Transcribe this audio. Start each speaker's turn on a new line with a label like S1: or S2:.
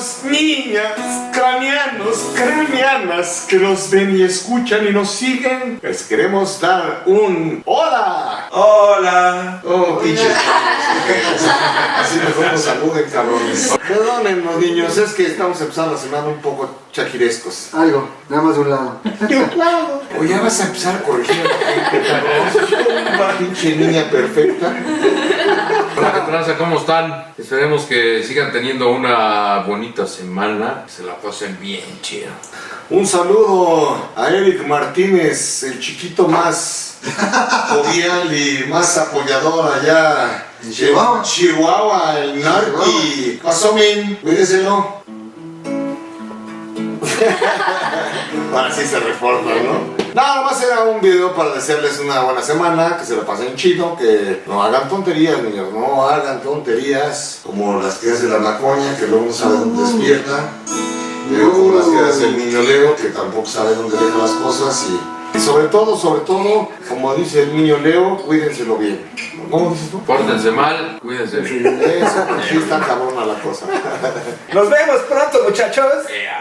S1: niños, niñas, craneanos, craneanas que nos ven y escuchan y nos siguen, les queremos dar un hola.
S2: Hola.
S1: Oh, pinche. Así mejor nos saluden, cabrones. Perdónennos, niños, es que estamos empezando la semana un poco chaquirescos.
S3: Algo, nada más de un lado.
S1: O ya vas a empezar a corregir a la gente, cabrón. Pinche niña perfecta.
S4: Hola, ¿qué tranza? ¿Cómo están? Esperemos que sigan teniendo una bonita semana, que se la pasen bien chido.
S1: Un saludo a Eric Martínez, el chiquito más jovial y más apoyador allá
S3: En Chihuahua.
S1: Chihuahua, el Narqui. Pasó, min, cuídeselo. Para así se reforma, ¿no? Nada más era un video para desearles una buena semana, que se la pasen chido, que no hagan tonterías, niños, no hagan tonterías como las que hace la macoña, que luego no sabe dónde despierta. Pero como las que hace el niño Leo, que tampoco sabe dónde deja las cosas y, y sobre todo, sobre todo, como dice el niño Leo, cuídenselo bien. ¿Cómo dices tú?
S4: Pórtense mal, cuídense.
S1: Eso, sí está cabrona la cosa.
S2: Nos vemos pronto, muchachos.
S4: Yeah.